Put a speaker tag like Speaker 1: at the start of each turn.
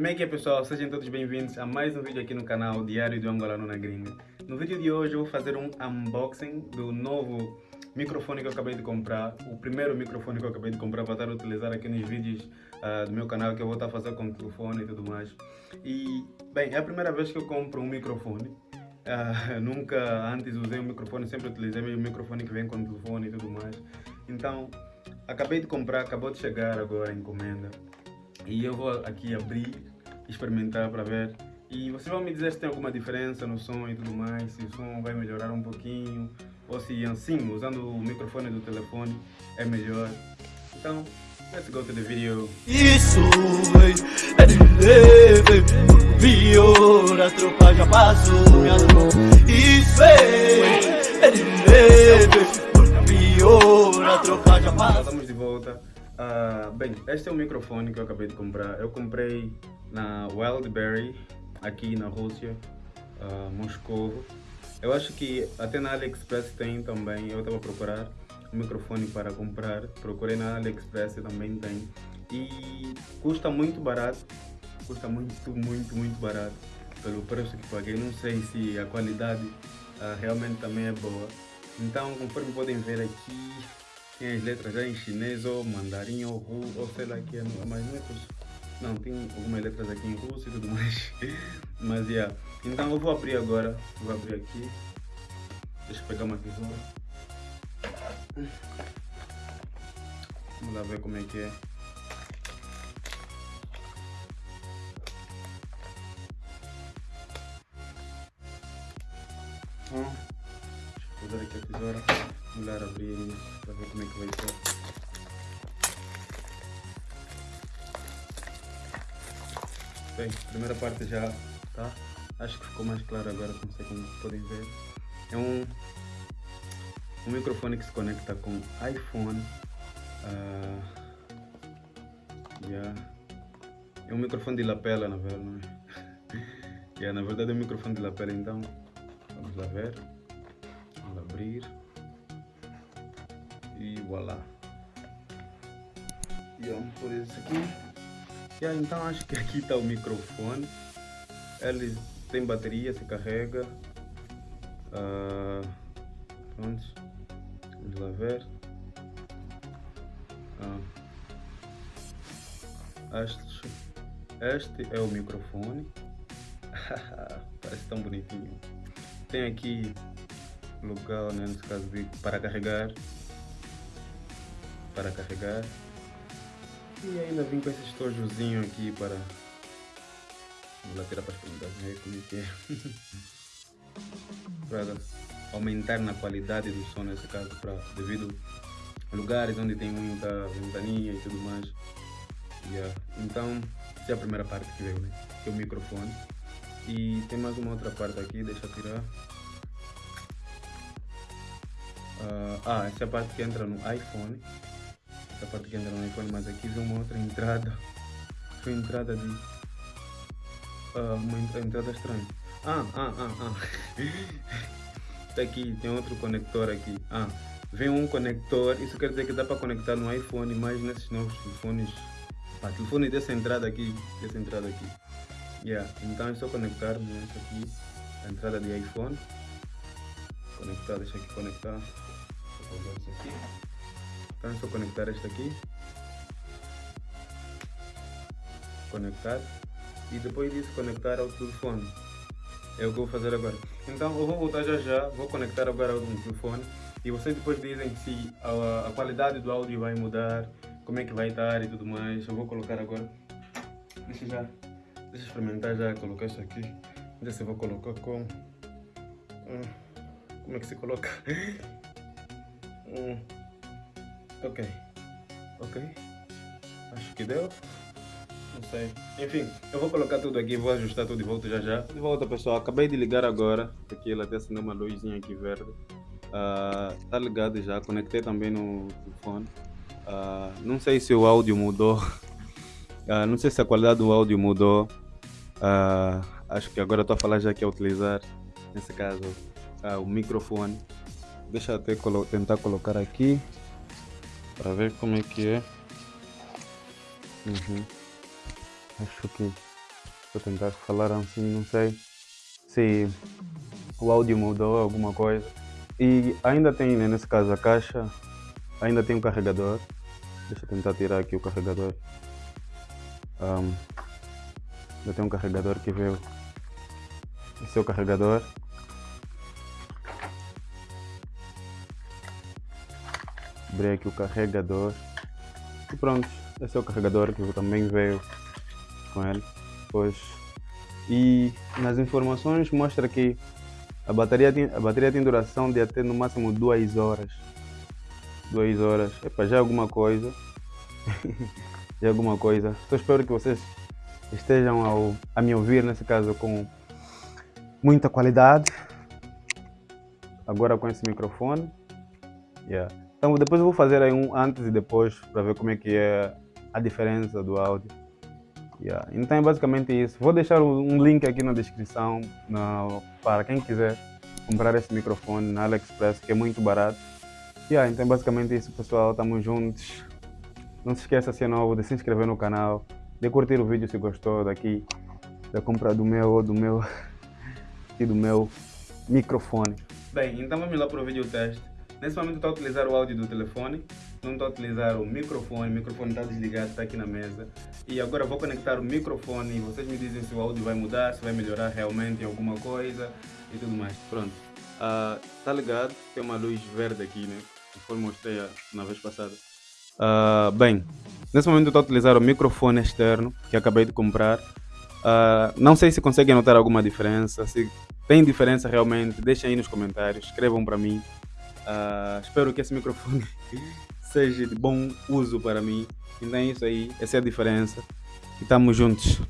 Speaker 1: Como é que é pessoal? Sejam todos bem-vindos a mais um vídeo aqui no canal Diário do Angolano na Gringa. No vídeo de hoje eu vou fazer um unboxing do novo microfone que eu acabei de comprar. O primeiro microfone que eu acabei de comprar para estar a utilizar aqui nos vídeos uh, do meu canal que eu vou estar a fazer com o telefone e tudo mais. E, bem, é a primeira vez que eu compro um microfone. Uh, nunca antes usei um microfone, sempre utilizei o microfone que vem com o telefone e tudo mais. Então, acabei de comprar, acabou de chegar agora a encomenda. E eu vou aqui abrir, experimentar para ver. E vocês vão me dizer se tem alguma diferença no som e tudo mais, se o som vai melhorar um pouquinho, ou se assim, usando o microfone do telefone, é melhor. Então, let's go to the video.
Speaker 2: Isso é de leve, viu, a tropa já passou, minha Isso é, é de leve, viu, a tropa já passou.
Speaker 1: Uh, bem, este é o microfone que eu acabei de comprar. Eu comprei na Wildberry, aqui na Rússia, uh, Moscou. Eu acho que até na AliExpress tem também. Eu estava a procurar um microfone para comprar. Procurei na AliExpress também tem. E custa muito barato. Custa muito, muito, muito barato. Pelo preço que paguei. Não sei se a qualidade uh, realmente também é boa. Então, conforme podem ver aqui, tem as letras já em chinês ou mandarim ou ou sei lá que é, mas não é russo. Não, tem algumas letras aqui em russo e tudo mais. mas, yeah. Então eu vou abrir agora, vou abrir aqui. Deixa eu pegar uma tesoura. Vamos lá ver como é que é. Hum. Deixa eu usar aqui a tesoura. Lá abrir para ver como é que vai ser. Bem, a primeira parte já tá. Acho que ficou mais claro agora, não sei como podem ver. É um, um microfone que se conecta com iPhone. Uh, yeah. É um microfone de lapela, na verdade, não é? yeah, na verdade é um microfone de lapela, então vamos lá ver. Vamos abrir e voilà. E vamos por isso aqui. Yeah, então acho que aqui está o microfone. Ele tem bateria, se carrega. Uh, pronto. Vamos lá ver. Ah. Este, este é o microfone. Parece tão bonitinho. Tem aqui lugar, né, nesse caso, de, para carregar para carregar. E ainda vim com esse estojozinho aqui para... Vou lá tirar para experimentar ver como é que é. para aumentar na qualidade do som nesse caso, para, devido a lugares onde tem muita ventania e tudo mais. Yeah. Então, essa é a primeira parte que veio, né? Que é o microfone. E tem mais uma outra parte aqui, deixa eu tirar. Uh, ah, essa é a parte que entra no iPhone essa parte que entra no iPhone, mas aqui vem uma outra entrada. Foi entrada de. Uh, uma entrada estranha. Ah, ah, ah, ah. Está aqui, tem outro conector aqui. Ah, vem um conector, isso quer dizer que dá para conectar no iPhone, mas nesses novos telefones. Ah, telefone dessa entrada aqui, dessa entrada aqui. Yeah, então é só conectar nessa aqui, a entrada de iPhone. Conectar, deixa aqui conectar. Vou isso aqui. Então é só conectar este aqui. Conectar. E depois disso conectar ao telefone. É o que eu vou fazer agora. Então eu vou voltar já já, vou conectar agora ao telefone. E vocês depois dizem se a, a qualidade do áudio vai mudar, como é que vai estar e tudo mais. Eu vou colocar agora. Deixa já. Deixa experimentar já colocar isso aqui. Se eu vou colocar com. Como é que se coloca? Hum. Ok. Ok. Acho que deu. Não sei. Enfim, eu vou colocar tudo aqui, vou ajustar tudo e volto já já. De volta pessoal, acabei de ligar agora, porque ela até acendeu uma luzinha aqui verde. Uh, tá ligado já, conectei também no telefone. Uh, não sei se o áudio mudou. Uh, não sei se a qualidade do áudio mudou. Uh, acho que agora estou a falar já que é utilizar, nesse caso, o microfone. Deixa eu até colo tentar colocar aqui para ver como é que é. Uhum. Acho que Vou tentar falar assim, não sei se o áudio mudou alguma coisa. E ainda tem, né, nesse caso, a caixa, ainda tem um carregador. Deixa eu tentar tirar aqui o carregador. Um, ainda tem um carregador que veio. Esse é o carregador. Abri aqui o carregador. E pronto, esse é o carregador que também veio com ele. Pois. E nas informações mostra que a bateria tem, a bateria tem duração de até no máximo 2 horas. 2 horas. Epa, já é alguma coisa. já é alguma coisa. Só espero que vocês estejam ao, a me ouvir, nesse caso, com muita qualidade. Agora com esse microfone. Yeah. Então depois eu vou fazer aí um antes e depois para ver como é que é a diferença do áudio. Yeah. Então é basicamente isso. Vou deixar um link aqui na descrição na, para quem quiser comprar esse microfone na AliExpress, que é muito barato. Yeah, então é basicamente isso, pessoal. Estamos juntos. Não se esqueça, se é novo, de se inscrever no canal, de curtir o vídeo se gostou daqui, da compra do meu, do meu e do meu microfone. Bem, então vamos lá para o vídeo teste. Nesse momento estou a utilizar o áudio do telefone, não estou a utilizar o microfone, o microfone está desligado, está aqui na mesa. E agora vou conectar o microfone e vocês me dizem se o áudio vai mudar, se vai melhorar realmente alguma coisa e tudo mais. Pronto. Está uh, ligado, tem uma luz verde aqui, né? Conforme mostrei na vez passada. Uh, bem, nesse momento estou a utilizar o microfone externo que acabei de comprar. Uh, não sei se conseguem notar alguma diferença, se tem diferença realmente, deixem aí nos comentários, escrevam para mim. Uh, espero que esse microfone seja de bom uso para mim. Então é isso aí, essa é a diferença. E estamos juntos.